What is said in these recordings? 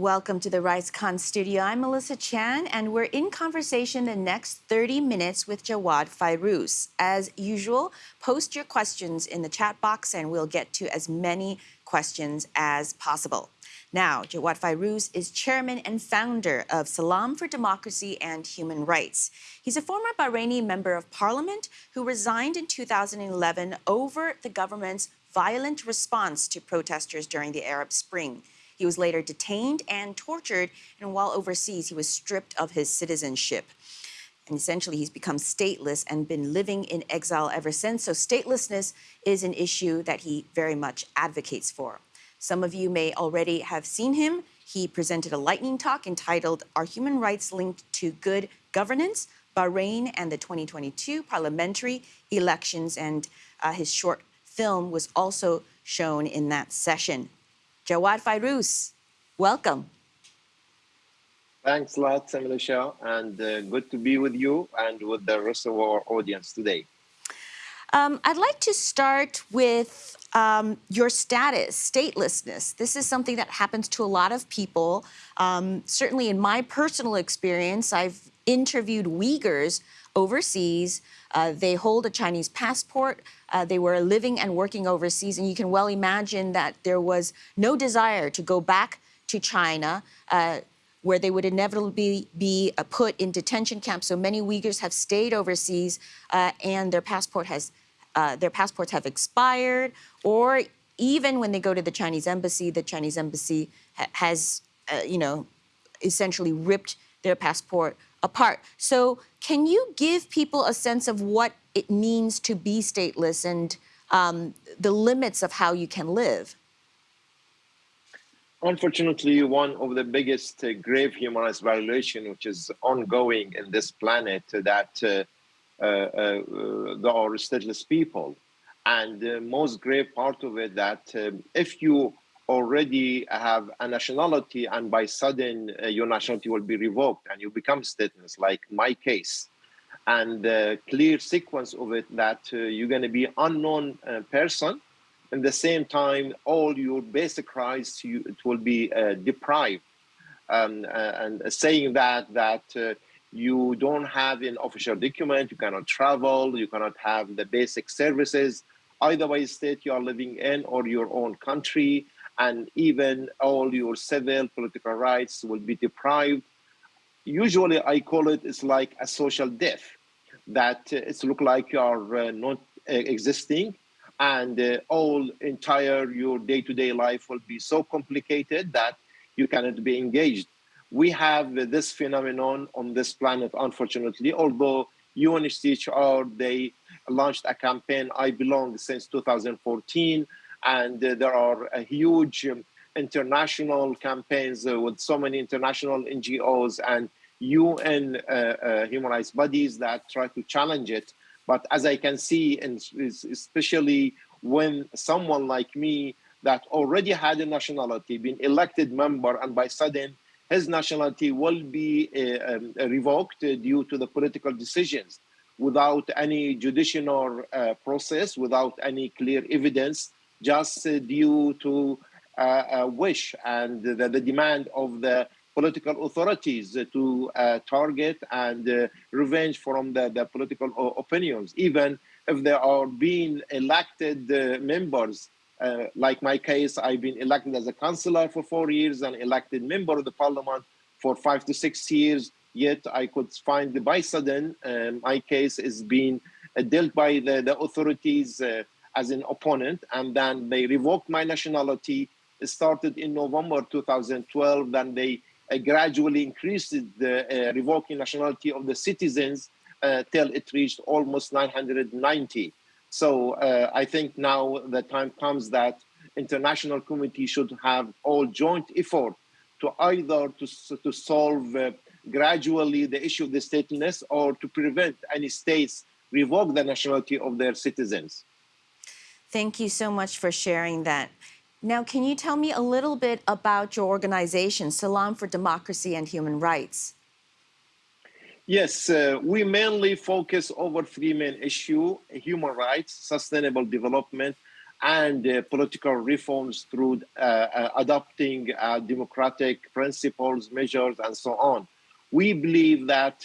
Welcome to the RightsCon studio. I'm Melissa Chan, and we're in conversation the next 30 minutes with Jawad Fairouz. As usual, post your questions in the chat box, and we'll get to as many questions as possible. Now, Jawad Fairouz is chairman and founder of Salam for Democracy and Human Rights. He's a former Bahraini member of parliament who resigned in 2011 over the government's violent response to protesters during the Arab Spring. He was later detained and tortured, and while overseas, he was stripped of his citizenship. And essentially, he's become stateless and been living in exile ever since. So, statelessness is an issue that he very much advocates for. Some of you may already have seen him. He presented a lightning talk entitled Are Human Rights Linked to Good Governance? Bahrain and the 2022 parliamentary elections. And uh, his short film was also shown in that session. Jawad Fairouz, welcome. Thanks a lot, Melissa, and uh, good to be with you and with the rest of our audience today. Um, I'd like to start with um, your status, statelessness. This is something that happens to a lot of people. Um, certainly in my personal experience, I've interviewed Uyghurs overseas. Uh, they hold a Chinese passport. Uh, they were living and working overseas, and you can well imagine that there was no desire to go back to China, uh, where they would inevitably be uh, put in detention camps. So many Uyghurs have stayed overseas, uh, and their passport has uh, their passports have expired, or even when they go to the Chinese embassy, the Chinese embassy ha has, you know, essentially ripped their passport apart. So can you give people a sense of what it means to be stateless and um, the limits of how you can live? Unfortunately, one of the biggest uh, grave human rights violation, which is ongoing in this planet, uh, that uh, uh, uh, there are stateless people. And the most grave part of it that um, if you already have a nationality and by sudden uh, your nationality will be revoked and you become stateless, like my case. And the clear sequence of it that uh, you're going to be unknown uh, person. At the same time, all your basic rights you, it will be uh, deprived. Um, uh, and saying that that uh, you don't have an official document, you cannot travel, you cannot have the basic services, either by state you are living in or your own country, and even all your civil political rights will be deprived. Usually I call it, it's like a social death, that uh, it's look like you are uh, not uh, existing and uh, all entire your day-to-day -day life will be so complicated that you cannot be engaged. We have this phenomenon on this planet, unfortunately, although UNHCR, they launched a campaign, I Belong, since 2014, and uh, there are huge um, international campaigns uh, with so many international NGOs and UN uh, human rights bodies that try to challenge it. But as I can see, and especially when someone like me that already had a nationality, been elected member, and by sudden his nationality will be uh, um, revoked uh, due to the political decisions without any judicial uh, process, without any clear evidence, just uh, due to uh, a wish and the, the, demand of the political authorities to uh, target and revenge from the, the political opinions, even if they are being elected members uh, like my case, I've been elected as a councillor for four years and elected member of the parliament for five to six years. Yet I could find the by sudden, my case is being dealt by the, the authorities uh, as an opponent, and then they revoked my nationality. It started in November 2012. Then they uh, gradually increased the uh, revoking nationality of the citizens uh, till it reached almost 990. So uh, I think now the time comes that international community should have all joint effort to either to, to solve uh, gradually the issue of the statelessness or to prevent any states revoke the nationality of their citizens. Thank you so much for sharing that. Now, can you tell me a little bit about your organization, Salam for Democracy and Human Rights? Yes, uh, we mainly focus over three main issues, human rights, sustainable development, and uh, political reforms through uh, uh, adopting democratic principles, measures, and so on. We believe that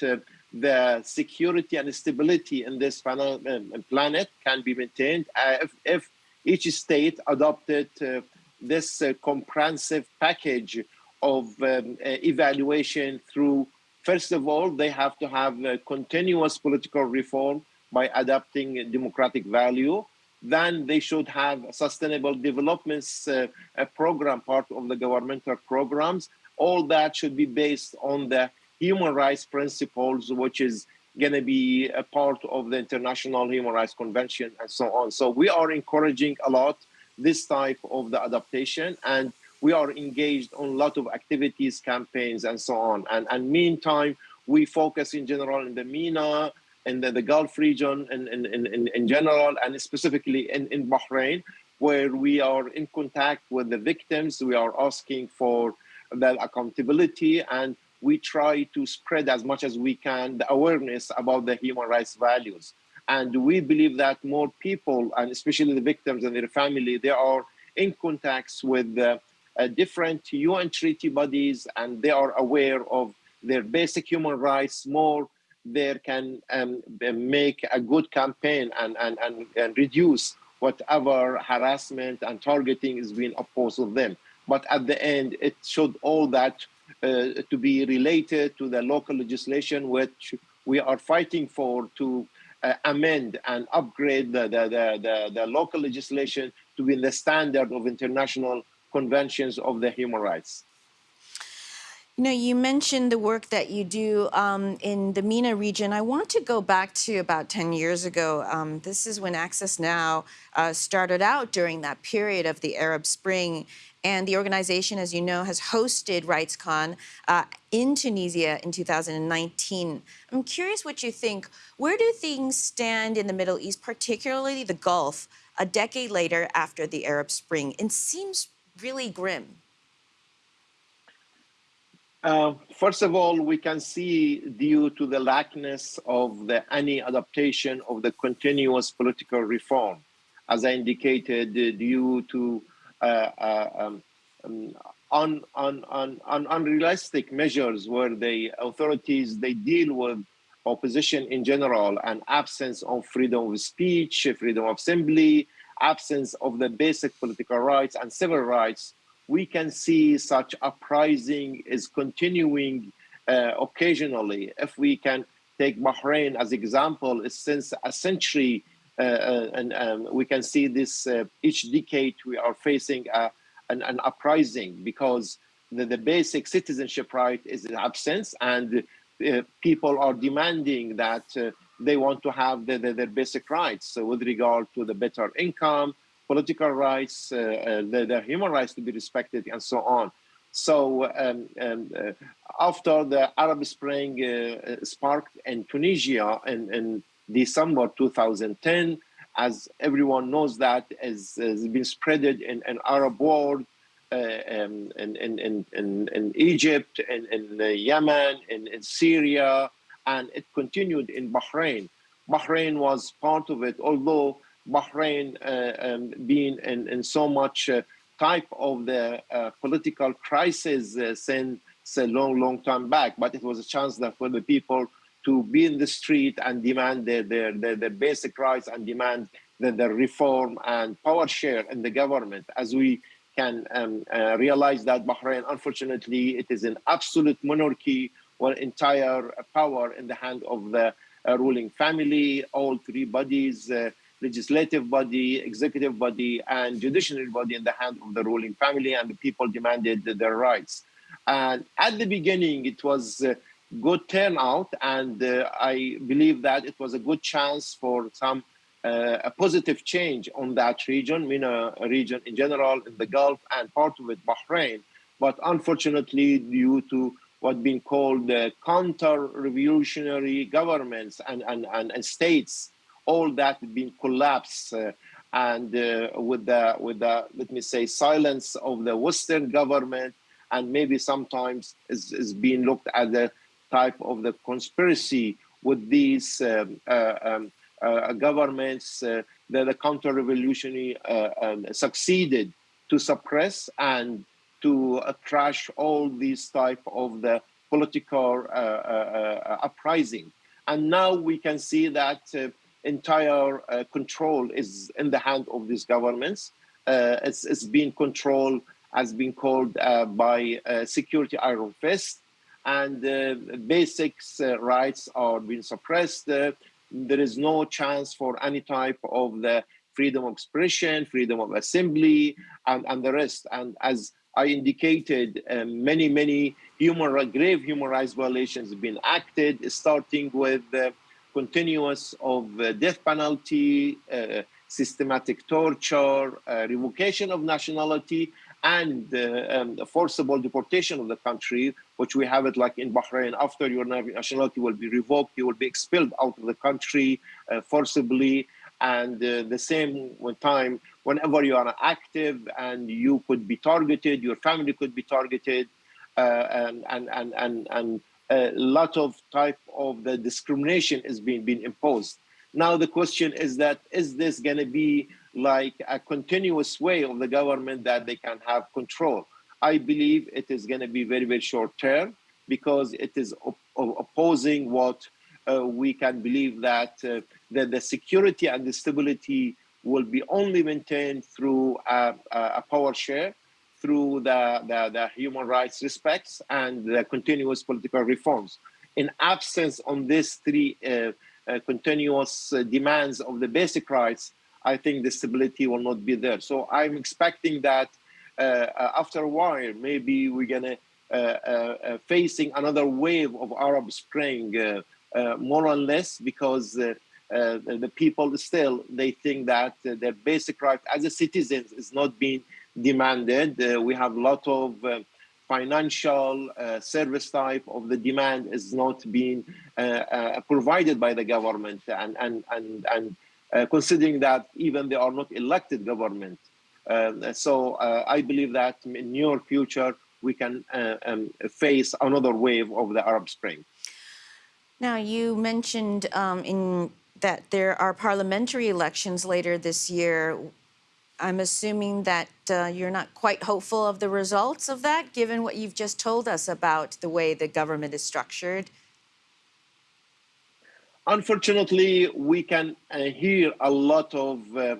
the security and stability in this um, um, planet can be maintained uh, if, if, each state adopted uh, this uh, comprehensive package of um, evaluation through First of all, they have to have continuous political reform by adopting democratic value then they should have sustainable developments uh, program, part of the governmental programs. All that should be based on the human rights principles, which is going to be a part of the International Human Rights Convention and so on. So we are encouraging a lot this type of the adaptation and we are engaged on a lot of activities, campaigns, and so on. And, and meantime, we focus in general in the MENA, in the, the Gulf region in, in, in, in general and specifically in, in Bahrain, where we are in contact with the victims. We are asking for the accountability and we try to spread as much as we can the awareness about the human rights values. And we believe that more people, and especially the victims and their family, they are in contacts with uh, different UN treaty bodies and they are aware of their basic human rights more there can um, make a good campaign and, and, and, and reduce whatever harassment and targeting is being opposed to them. But at the end, it should all that to be related to the local legislation which we are fighting for to uh, amend and upgrade the, the, the, the, local legislation to be the standard of international conventions of the human rights. You know, you mentioned the work that you do um, in the MENA region. I want to go back to about 10 years ago. Um, this is when Access Now uh, started out during that period of the Arab Spring. And the organization, as you know, has hosted RightsCon uh, in Tunisia in 2019. I'm curious what you think. Where do things stand in the Middle East, particularly the Gulf, a decade later after the Arab Spring? It seems really grim. Uh, first of all, we can see due to the lackness of the, any adaptation of the continuous political reform, as I indicated, due to um, un, un, un, unrealistic measures where the authorities, they deal with opposition in general and absence of freedom of speech, freedom of assembly, absence of the basic political rights and civil rights we can see such uprising is continuing uh, occasionally. If we can take Bahrain as example, since a century, and um, we can see this uh, each decade we are facing a, an, an, uprising because the, the, basic citizenship right is in absence and uh, people are demanding that uh, they want to have the, the, their basic rights so with regard to the better income, political rights, uh, uh, the, the, human rights to be respected, and so on. So um, um, uh, after the Arab Spring sparked in Tunisia in, in December 2010, as everyone knows that has, has been spreaded in an Arab world, uh, um, in, in, in, in, Egypt, in, in Yemen, in, in Syria, and it continued in Bahrain. Bahrain was part of it, although Bahrain uh, um, being in, in so much uh, type of the uh, political crisis since a long, long time back. But it was a chance that for the people to be in the street and demand their, their, their, their basic rights and demand the, the reform and power share in the government. As we can um, uh, realize that Bahrain, unfortunately, it is an absolute monarchy or entire power in the hand of the uh, ruling family, all three bodies, uh, legislative body, executive body, and judiciary body in the hand of the ruling family, and the people demanded their rights. And at the beginning, it was a good turnout, and uh, I believe that it was a good chance for some uh, a positive change on that region, MENA region in general, in the Gulf, and part of it, Bahrain. But unfortunately, due to what been called uh, counter-revolutionary governments and, and, and, and states all that been collapsed uh, and uh, with the with the let me say silence of the western government and maybe sometimes is, is being looked at the type of the conspiracy with these um, uh, um, uh, governments uh, the, counter-revolutionary uh, um, succeeded to suppress and to uh, crash all these type of the political uh, uh, uprising. And now we can see that entire control is in the hand of these governments. it's, it's being controlled, has been called by security iron fist, and basics rights are being suppressed there is no chance for any type of the freedom of expression, freedom of assembly, and, and the rest. And as I indicated, um, many, many human grave human rights violations have been acted, starting with the continuous of uh, death penalty, uh, systematic torture, uh, revocation of nationality, and um, forcible deportation of the country, which we have it like in Bahrain. After your nationality will be revoked, you will be expelled out of the country uh, forcibly. And uh, the same time, whenever you are active and you could be targeted, your family could be targeted, uh, and, and, and, and, and a lot of type of the discrimination is being, being imposed. Now the question is that, is this going to be like a continuous way of the government that they can have control. I believe it is going to be very, very short term because it is op opposing what uh, we can believe that, uh, that the security and the stability will be only maintained through a, a power share, through the, the, the, human rights respects and the continuous political reforms. In absence on these three uh, uh continuous uh, demands of the basic rights, I think the stability will not be there. So I'm expecting that uh, uh after a while, maybe we're gonna uh, uh, facing another wave of Arab Spring, more or less, because the, people still they think that their basic right as a citizens is not being demanded. we have a lot of financial uh, service type of the demand is not being uh, uh, provided by the government and and and and uh, considering that even they are not elected government. Uh, so uh, I believe that in near future, we can um, face another wave of the Arab Spring. Now, you mentioned um, in that there are parliamentary elections later this year. I'm assuming that uh, you're not quite hopeful of the results of that, given what you've just told us about the way the government is structured. Unfortunately, we can uh, hear a lot of uh,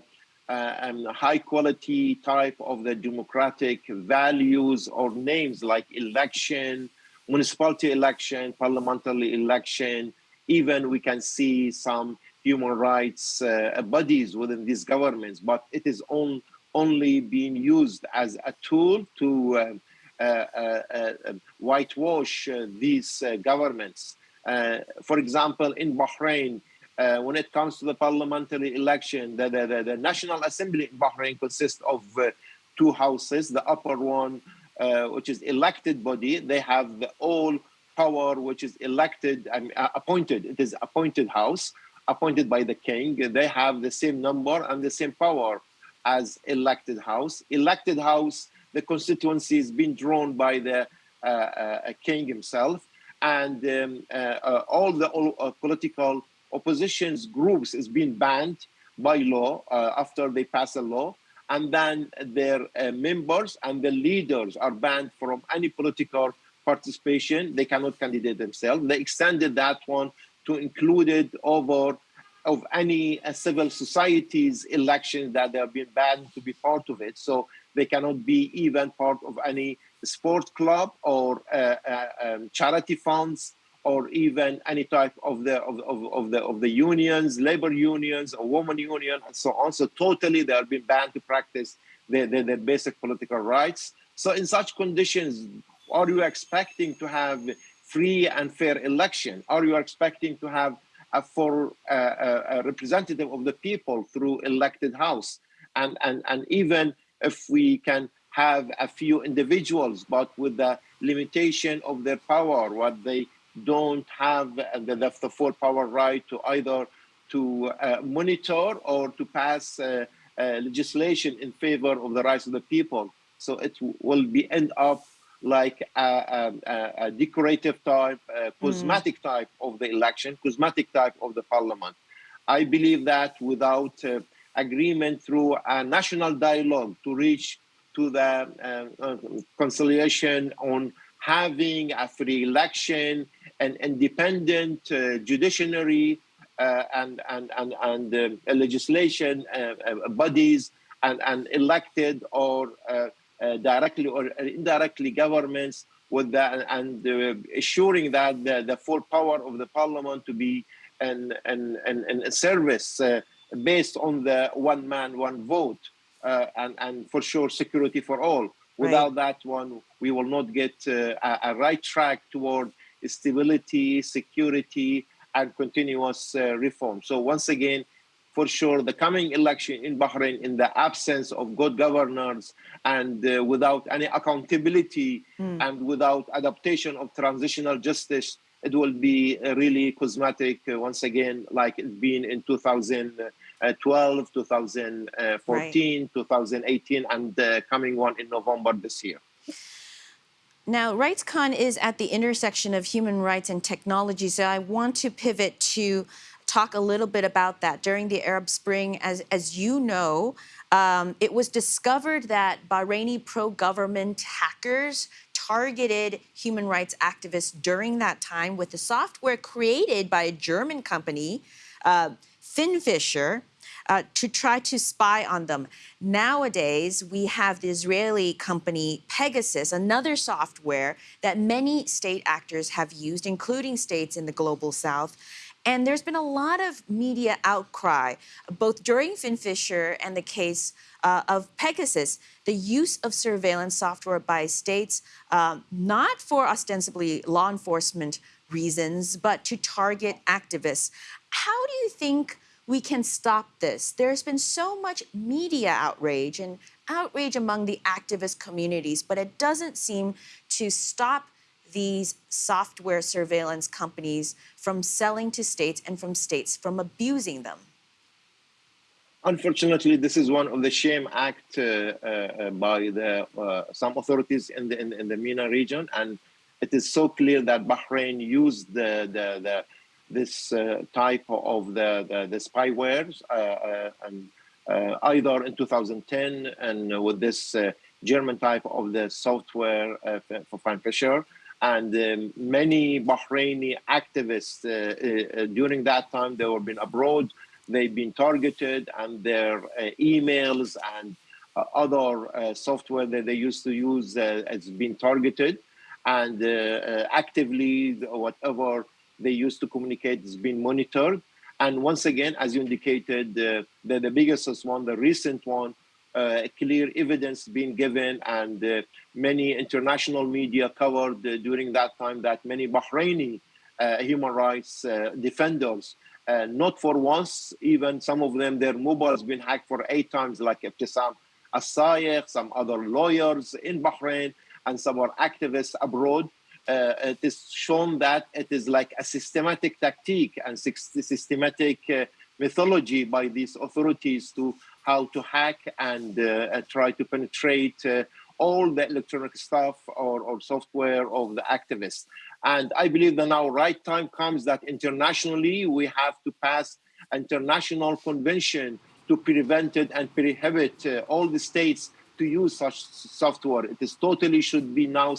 uh, um, high quality type of the democratic values or names like election, municipality election, parliamentary election. Even we can see some human rights uh, bodies within these governments, but it is on, only being used as a tool to uh, uh, whitewash these governments. Uh, for example, in Bahrain, uh, when it comes to the parliamentary election, the, the, the, the National Assembly in Bahrain consists of uh, two houses. The upper one, uh, which is elected body, they have the all power, which is elected, and uh, appointed. It is appointed house, appointed by the king. They have the same number and the same power as elected house. Elected house, the constituency is being drawn by the uh, king himself and um, uh, uh, all the all, uh, political oppositions groups is being banned by law after they pass a law and then their members and the leaders are banned from any political participation. They cannot candidate themselves. They extended that one to include it over of any uh, civil societies elections that they have been banned to be part of it. So they cannot be even part of any sport club or uh, uh, um, charity funds or even any type of the of, of, of, the of the unions, labor unions, or woman union, and so on. So totally they are being banned to practice their, their, their basic political rights. So in such conditions, are you expecting to have free and fair election? Are you expecting to have a for uh, a representative of the people through elected house? And and and even if we can have a few individuals, but with the limitation of their power, what they don't have the, the full power right to either to uh, monitor or to pass uh, uh, legislation in favor of the rights of the people. So it will be end up like a, a, a decorative type, a cosmetic mm. type of the election, cosmetic type of the parliament. I believe that without uh, agreement through a national dialogue to reach to the uh, uh, conciliation on having a free election, and independent uh, judiciary, and and and and legislation bodies, and and elected or directly or indirectly governments with that and assuring that the, the, full power of the parliament to be an, an, an, an service uh, based on the one man, one vote, uh, and, and for sure security for all. Without right. that one, we will not get uh, a, a, right track toward stability, security, and continuous uh, reform. So once again, for sure, the coming election in Bahrain, in the absence of good governors and uh, without any accountability mm. and without adaptation of transitional justice, it will be uh, really cosmetic uh, once again, like it's been in 2012, 2014, right. 2018, and the coming one in November this year. Now, RightsCon is at the intersection of human rights and technology, so I want to pivot to talk a little bit about that. During the Arab Spring, as, as you know, um, it was discovered that Bahraini pro-government hackers targeted human rights activists during that time with the software created by a German company, uh, Finfisher, uh, to try to spy on them. Nowadays, we have the Israeli company Pegasus, another software that many state actors have used, including states in the global south. And there's been a lot of media outcry, both during FinFisher and the case uh, of Pegasus, the use of surveillance software by states, um, not for ostensibly law enforcement reasons, but to target activists. How do you think we can stop this? There's been so much media outrage and outrage among the activist communities, but it doesn't seem to stop these software surveillance companies from selling to states and from states from abusing them? Unfortunately, this is one of the shame act uh, uh, by the uh, some authorities in the in, in, the MENA region, and it is so clear that Bahrain used the the, the this uh, type of the the, the spywares uh, uh, and either in 2010 and with this German type of the software for FinFisher, and um, many Bahraini activists uh, uh, during that time they were been abroad. They've been targeted and their uh, emails and other software that they used to use has been targeted. And actively whatever they used to communicate has been monitored and once again as you indicated the, the biggest one the recent one uh, clear evidence being given and uh, many international media covered uh, during that time that many Bahraini human rights defenders uh, not for once, even some of them, their mobile has been hacked for eight times, like Ebtisam Al-Saegh, some other lawyers in Bahrain, and some are activists abroad. Uh, it is shown that it is like a systematic tactic and systematic uh, mythology by these authorities to how to hack and uh, try to penetrate uh, all the electronic stuff or, or software of the activists. And I believe that now right time comes that internationally we have to pass international convention to prevent it and prohibit uh, all the states to use such software. It is totally should be now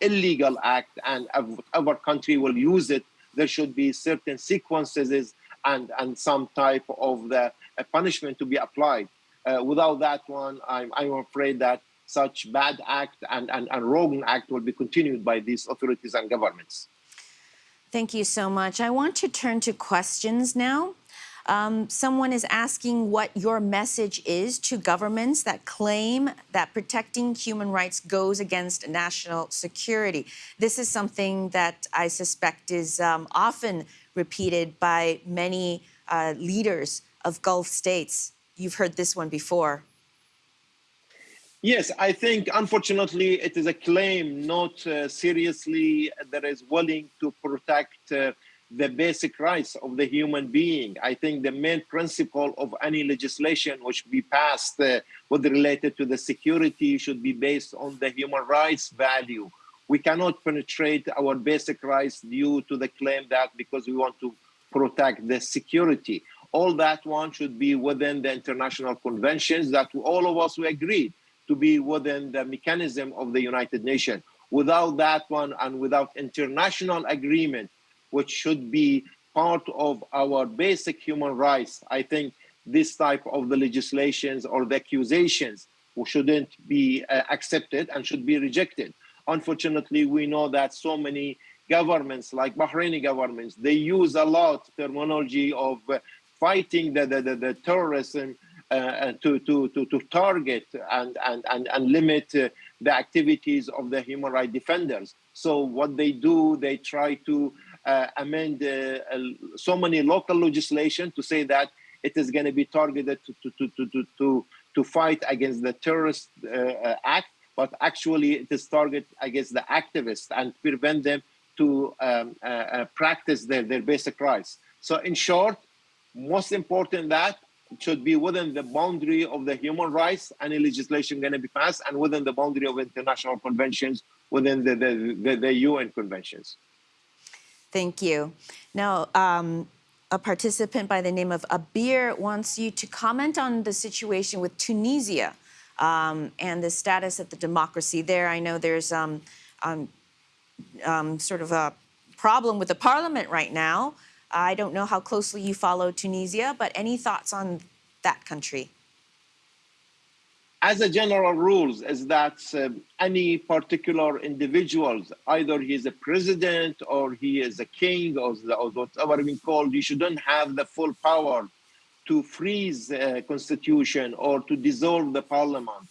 illegal act and our country will use it. There should be certain sequences and, and some type of the punishment to be applied. Uh, without that one, I'm, I'm afraid that such bad act and, and, and wrong act will be continued by these authorities and governments. Thank you so much. I want to turn to questions now. Um, someone is asking what your message is to governments that claim that protecting human rights goes against national security. This is something that I suspect is um, often repeated by many uh, leaders of Gulf states. You've heard this one before. Yes, I think unfortunately it is a claim not uh, seriously that is willing to protect uh, the basic rights of the human being. I think the main principle of any legislation which be passed uh, with related to the security should be based on the human rights value. We cannot penetrate our basic rights due to the claim that because we want to protect the security. All that one should be within the international conventions that all of us we agreed to be within the mechanism of the United Nations. Without that one and without international agreement, which should be part of our basic human rights, I think this type of the legislations or the accusations shouldn't be uh, accepted and should be rejected. Unfortunately, we know that so many governments like Bahraini governments, they use a lot terminology of uh, fighting the, the, the, the terrorism uh, to, to, to, to target and, and, and, and limit uh, the activities of the human rights defenders. So what they do, they try to uh, amend uh, so many local legislation to say that it is going to be targeted to, to, to, to, to, to fight against the terrorist uh, act, but actually it is targeted against the activists and prevent them to um, uh, uh, practice their, their basic rights. So in short, most important that should be within the boundary of the human rights, any legislation going to be passed, and within the boundary of international conventions, within the, the, the, the UN conventions. Thank you. Now, um, a participant by the name of Abir wants you to comment on the situation with Tunisia um, and the status of the democracy there. I know there's um, um, um, sort of a problem with the parliament right now. I don't know how closely you follow Tunisia, but any thoughts on that country? As a general rules is that uh, any particular individuals, either he is a president or he is a king or, or whatever we called, you shouldn't have the full power to freeze a constitution or to dissolve the parliament.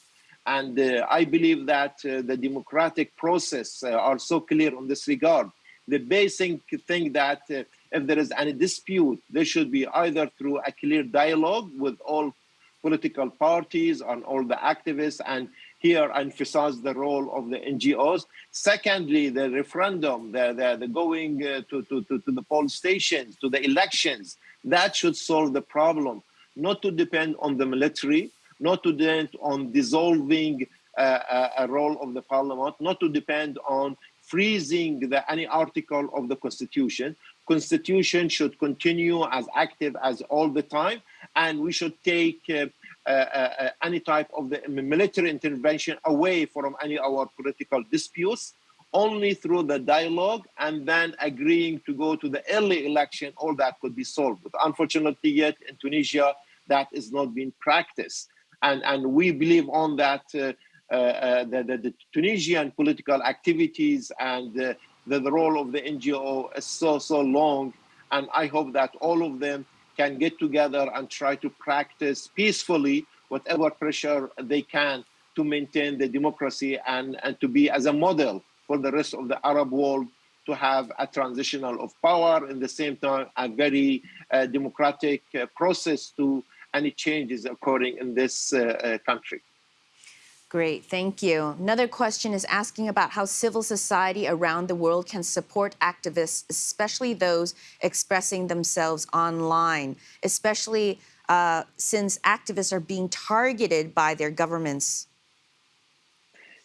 And uh, I believe that uh, the democratic process uh, are so clear on this regard. The basic thing that uh, if there is any dispute, there should be either through a clear dialogue with all political parties and all the activists and here emphasize the role of the NGOs. Secondly, the referendum, the, the, the going uh, to, to, to, to the poll stations, to the elections, that should solve the problem, not to depend on the military, not to depend on dissolving uh, a, a role of the parliament, not to depend on freezing the, any article of the constitution. Constitution should continue as active as all the time, and we should take uh, uh, uh, any type of the military intervention away from any of our political disputes only through the dialogue and then agreeing to go to the early election all that could be solved. But unfortunately yet in tunisia that is not being practiced. And and we believe on that uh, uh, uh, the, Tunisian political activities and the, the role of the NGO is so so long, and I hope that all of them can get together and try to practice peacefully whatever pressure they can to maintain the democracy and, and to be as a model for the rest of the Arab world to have a transitional of power in the same time a very uh, democratic uh, process to any changes occurring in this uh, uh, country. Great, thank you. Another question is asking about how civil society around the world can support activists, especially those expressing themselves online, especially uh, since activists are being targeted by their governments.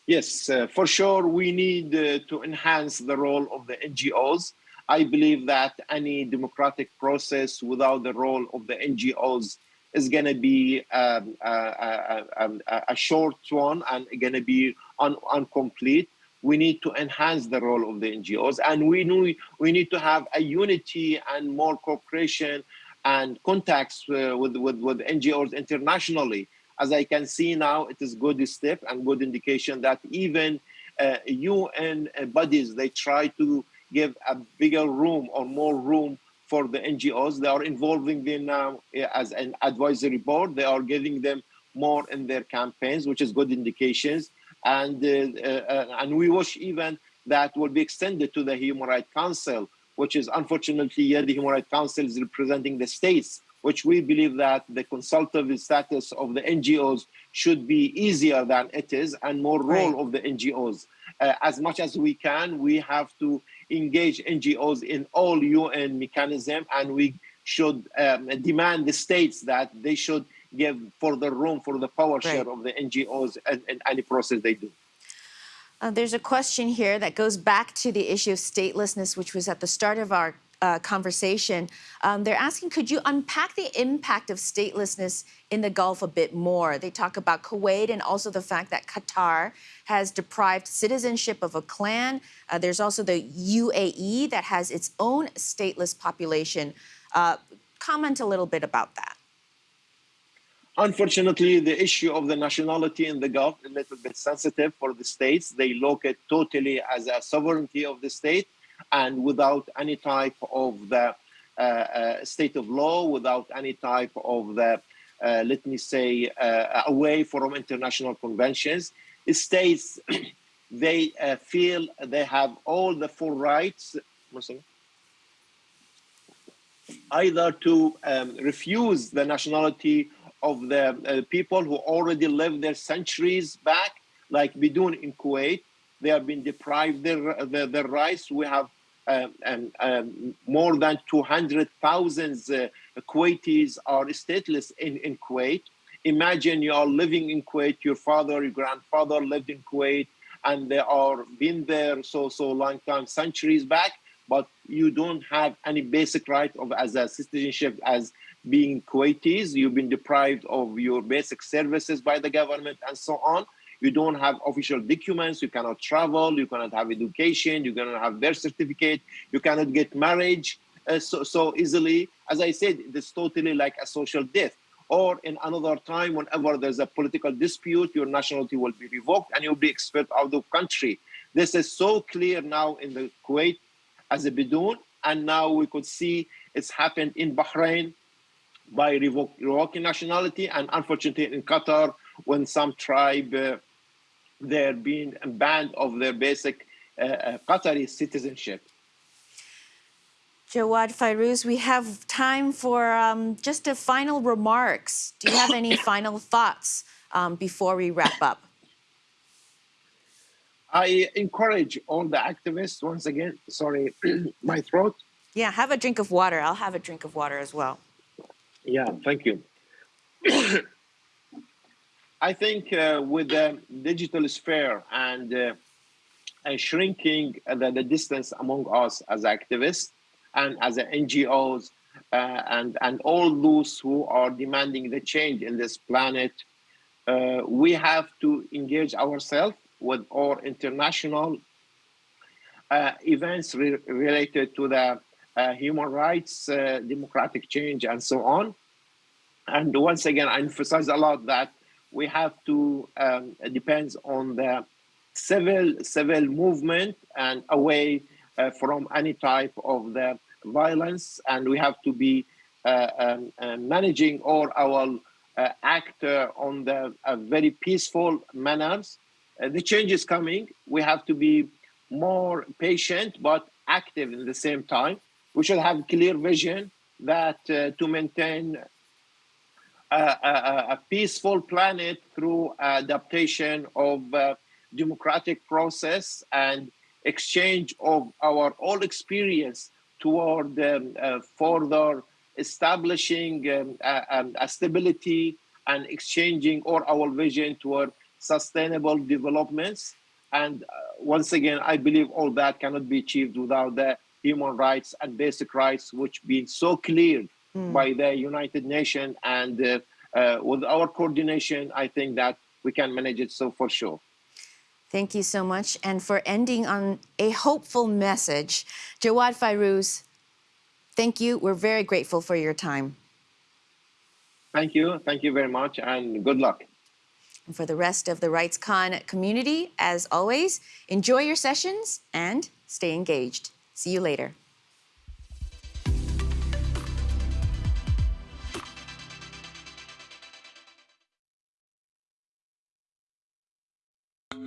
Yes, uh, for sure, we need uh, to enhance the role of the NGOs. I believe that any democratic process without the role of the NGOs is going to be um, a, a, a, short one and going to be un, incomplete. We need to enhance the role of the NGOs, and we know we need to have a unity and more cooperation and contacts uh, with, with with NGOs internationally. As I can see now, it is good step and good indication that even uh, UN bodies they try to give a bigger room or more room for the NGOs. They are involving them now as an advisory board. They are giving them more in their campaigns, which is good indications. And uh, uh, and we wish even that will be extended to the Human Rights Council, which is unfortunately yeah, the Human Rights Council is representing the states, which we believe that the consultative status of the NGOs should be easier than it is and more role right. of the NGOs. Uh, as much as we can, we have to engage NGOs in all UN mechanism, and we should um, demand the states that they should give further room for the power right. share of the NGOs in, in any process they do. Uh, there's a question here that goes back to the issue of statelessness, which was at the start of our uh, conversation. Um, they're asking, could you unpack the impact of statelessness in the Gulf a bit more? They talk about Kuwait and also the fact that Qatar has deprived citizenship of a clan. Uh, there's also the UAE that has its own stateless population. Uh, comment a little bit about that. Unfortunately, the issue of the nationality in the Gulf is a little bit sensitive for the states. They look at totally as a sovereignty of the state and without any type of the uh, uh, state of law, without any type of the, uh, let me say, away from international conventions. States, they feel they have all the full rights either to um, refuse the nationality of the uh, people who already lived there centuries back, like Bidun in Kuwait. They have been deprived their, their, their rights. We have um, um, um, more than 200,000 uh, Kuwaitis are stateless in, in Kuwait. Imagine you are living in Kuwait, your father, your grandfather lived in Kuwait, and they are been there so, so long time, centuries back, but you don't have any basic right of as a citizenship as being Kuwaitis, you've been deprived of your basic services by the government and so on. You don't have official documents, you cannot travel, you cannot have education, you cannot have birth certificate, you cannot get marriage uh, so, so easily. As I said, it's totally like a social death. Or in another time, whenever there's a political dispute, your nationality will be revoked and you'll be expelled out of country. This is so clear now in the Kuwait as a bidun, and now we could see it's happened in Bahrain, by revoking nationality and unfortunately in Qatar when some tribe uh, they're being banned of their basic uh, uh, Qatari citizenship. Jawad Fairouz, we have time for um, just a final remarks. Do you have any final thoughts um, before we wrap up? I encourage all the activists, once again, sorry, my throat. Yeah, have a drink of water. I'll have a drink of water as well. Yeah, thank you. I think uh, with the digital sphere and uh, and shrinking the, the, distance among us as activists and as NGOs uh, and and all those who are demanding the change in this planet, uh, we have to engage ourselves with our international uh, events re related to the uh, human rights, uh, democratic change, and so on. And once again, I emphasize a lot that we have to, um, depends on the civil, civil movement and away uh, from any type of the violence. And we have to be uh, um, uh, managing all our uh, act on the very peaceful manners. the change is coming. We have to be more patient, but active in the same time we should have clear vision that uh, to maintain a, a, a, peaceful planet through adaptation of uh, democratic process and exchange of our all experience toward um, uh, further establishing um, um, a stability and exchanging all our vision toward sustainable developments. And uh, once again, I believe all that cannot be achieved without the human rights and basic rights, which been so cleared mm. by the United Nations. And uh, uh, with our coordination, I think that we can manage it so for sure. Thank you so much. And for ending on a hopeful message, Jawad Fairouz, thank you. We're very grateful for your time. Thank you. Thank you very much and good luck. And for the rest of the RightsCon community, as always, enjoy your sessions and stay engaged. See you later.